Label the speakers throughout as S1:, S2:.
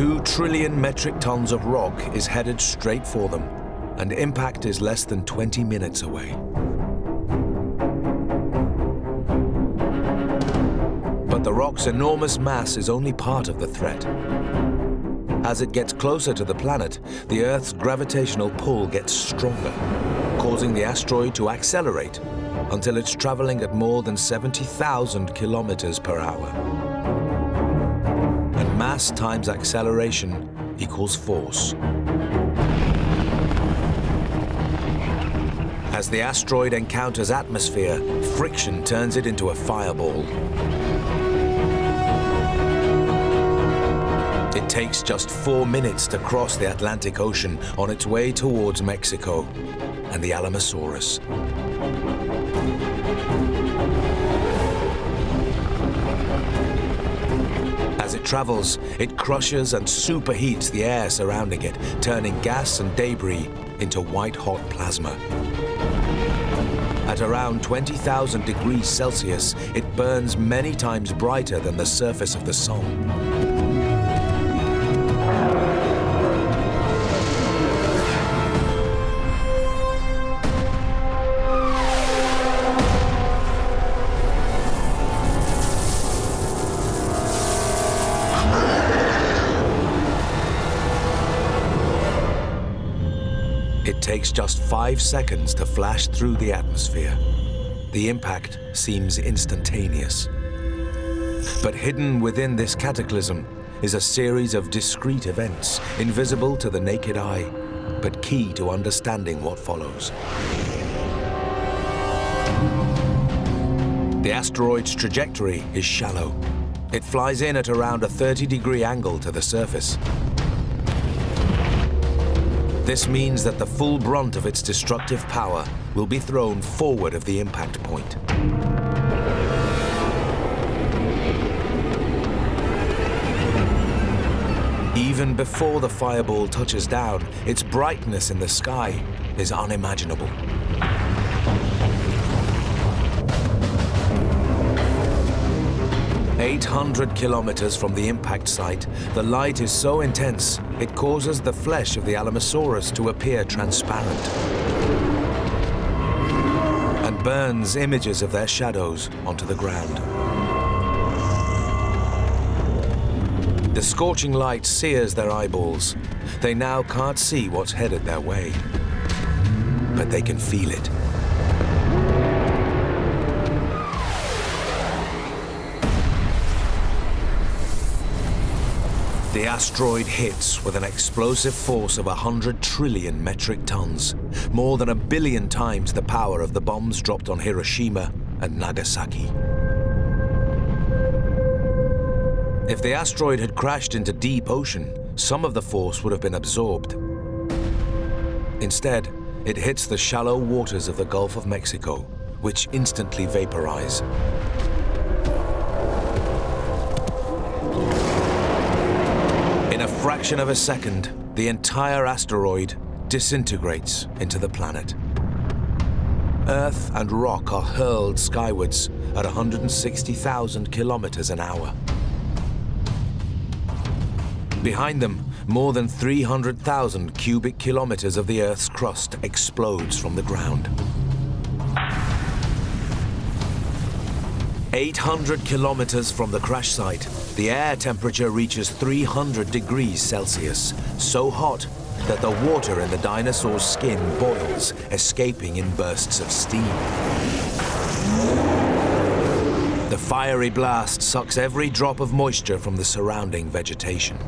S1: Two trillion metric tons of rock is headed straight for them, and impact is less than 20 minutes away. But the rock's enormous mass is only part of the threat. As it gets closer to the planet, the Earth's gravitational pull gets stronger, causing the asteroid to accelerate until it's traveling at more than 70,000 kilometers per hour. Mass times acceleration equals force. As the asteroid encounters atmosphere, friction turns it into a fireball. It takes just four minutes to cross the Atlantic Ocean on its way towards Mexico and the Alamosaurus. Travels, it crushes and superheats the air surrounding it, turning gas and debris into white-hot plasma. At around 20,000 degrees Celsius, it burns many times brighter than the surface of the sun. It takes just five seconds to flash through the atmosphere. The impact seems instantaneous. But hidden within this cataclysm is a series of discrete events, invisible to the naked eye, but key to understanding what follows. The asteroid's trajectory is shallow. It flies in at around a 30-degree angle to the surface. This means that the full brunt of its destructive power will be thrown forward of the impact point. Even before the fireball touches down, its brightness in the sky is unimaginable. 800 kilometers from the impact site, the light is so intense it causes the flesh of the Alamosaurus to appear transparent and burns images of their shadows onto the ground. The scorching light sears their eyeballs. They now can't see what's headed their way, but they can feel it. The asteroid hits with an explosive force of 100 trillion metric tons, more than a billion times the power of the bombs dropped on Hiroshima and Nagasaki. If the asteroid had crashed into deep ocean, some of the force would have been absorbed. Instead, it hits the shallow waters of the Gulf of Mexico, which instantly vaporize. Fraction of a second, the entire asteroid disintegrates into the planet. Earth and rock are hurled skywards at 160,000 kilometers an hour. Behind them, more than 300,000 cubic kilometers of the Earth's crust explodes from the ground. 800 kilometers from the crash site, the air temperature reaches 300 degrees Celsius, so hot that the water in the dinosaur's skin boils, escaping in bursts of steam. The fiery blast sucks every drop of moisture from the surrounding vegetation.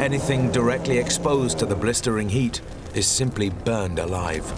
S1: Anything directly exposed to the blistering heat is simply burned alive.